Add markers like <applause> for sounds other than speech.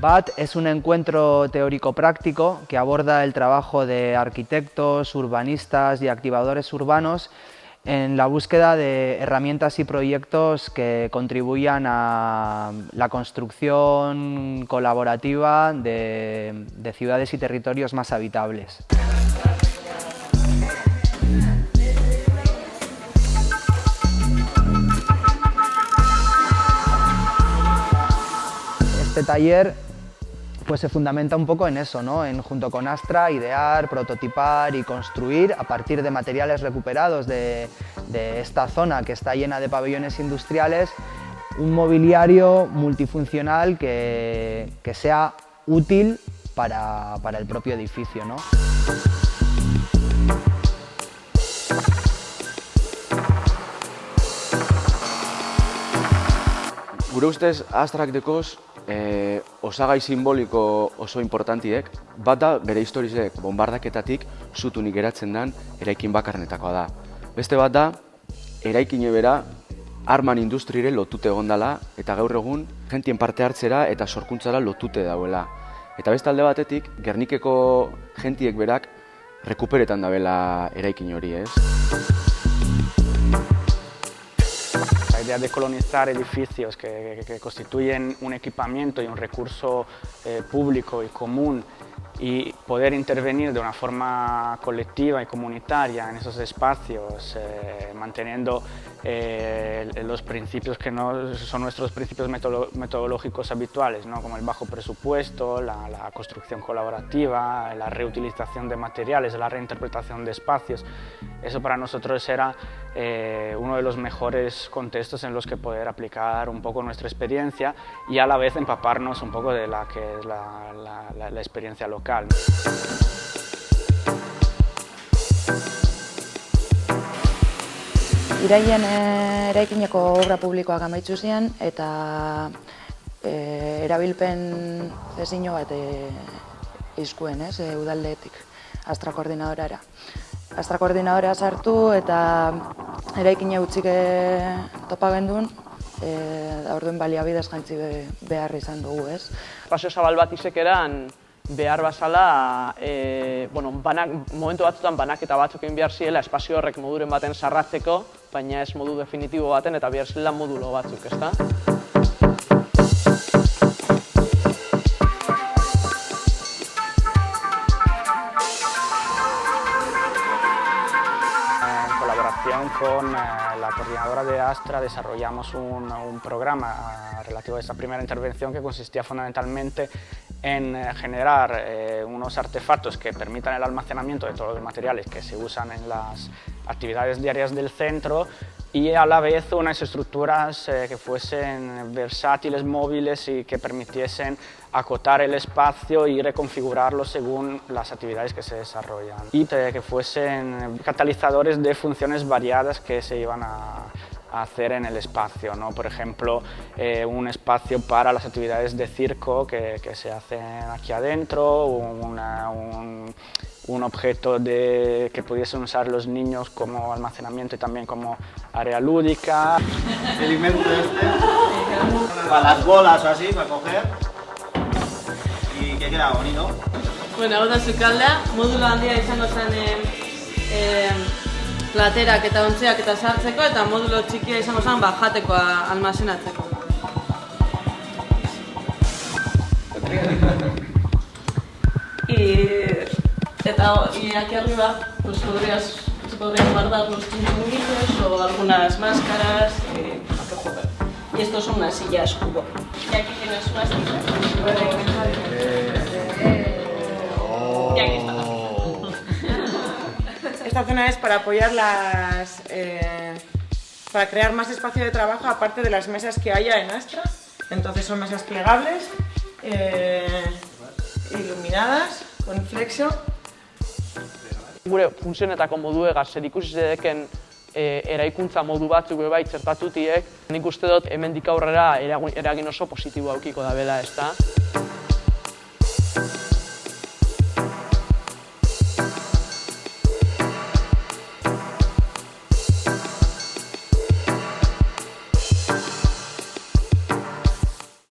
BAT es un encuentro teórico-práctico que aborda el trabajo de arquitectos, urbanistas y activadores urbanos en la búsqueda de herramientas y proyectos que contribuyan a la construcción colaborativa de, de ciudades y territorios más habitables. Este taller pues se fundamenta un poco en eso, ¿no? en junto con Astra, idear, prototipar y construir a partir de materiales recuperados de, esta zona que está llena de pabellones industriales un mobiliario multifuncional que, sea útil para, el propio edificio. ¿no? Gure ustez, Astrak dekoz e, osagai simboliko oso importantiek, bat da bere historizek bombardaketatik zutunik geratzen den eraikin bakarnetakoa da. Beste bat da, eraikin bera arman industrire lotute egondala eta gaur egun jentien parte hartzera eta sorkuntzara lotute dauela. Eta beste alde batetik, Gernikeko jentiek berak rekuperetan dabela eraikin hori, ez? De colonizar edificios que constituyen un equipamiento y un recurso eh, público y común y poder intervenir de una forma colectiva y comunitaria en esos espacios, eh, manteniendo eh, los principios que no son nuestros principios metodológicos habituales, ¿no? como el bajo presupuesto, la, la, construcción colaborativa, la reutilización de materiales, la reinterpretación de espacios. Eso para nosotros era eh, uno de los mejores contextos en los que poder aplicar un poco nuestra experiencia y a la vez empaparnos un poco de la que es la, la, la experiencia local. Iraien eh, eraikineko obra publikoak amaitzu zian eta e, erabilpen ezino bat e, izkuen, ez, e, udaldeetik, astra koordinadorara. Astra koordinadora sartu eta eraikine utzik topa gendun, e, orduen baliabidez jantzi behar izan dugu, ez. Paseo zabal bat izek eran, behar bazala, e, bueno, banak, momentu batzutan banak eta batzuk egin behar ziela espazio horrek moduren baten sarratzeko, baina ez modu definitibo baten eta behar zela modulo batzuk, ezta? Con eh, la coordinadora de Astra desarrollamos un, un programa eh, relativo a esta primera intervención que consistía fundamentalmente en eh, generar eh, unos artefactos que permitan el almacenamiento de todos los materiales que se usan en las actividades diarias del centro y a la vez unas estructuras eh, que fuesen versátiles, móviles y que permitiesen acotar el espacio y reconfigurarlo según las actividades que se desarrollan. Y que fuesen catalizadores de funciones variadas que se iban a, hacer en el espacio. ¿no? Por ejemplo, eh, un espacio para las actividades de circo que, que se hacen aquí adentro, una, un, un, objeto de, que pudiesen usar los niños como almacenamiento y también como área lúdica. <laughs> El invento este, para las bolas o así, para coger, y que queda bonito. Bueno, hau da zukaldea, modulo handia izango zen eh, eh, platerak eta ontziak eta sartzeko eta modulo txikia izango zen ba, jatekoa almazenatzeko. <laughs> y, eta y aquí arriba pues podrías, se podrían guardar los chiringuitos o algunas máscaras eh, y estos son unas sillas cubo. Y aquí tienes unas sillas. Y aquí está. Esta zona es para apoyar las... Eh, para crear más espacio de trabajo aparte de las mesas que haya en Astra. Entonces son mesas plegables, eh, iluminadas, con flexo. Gure funtzionetako moduegaz zer ikusi zedeken e, eraikuntza modu batzuk bai txertatutiek, nik uste dut hemendik aurrera eragin oso positibo aukiko da bela, ez da?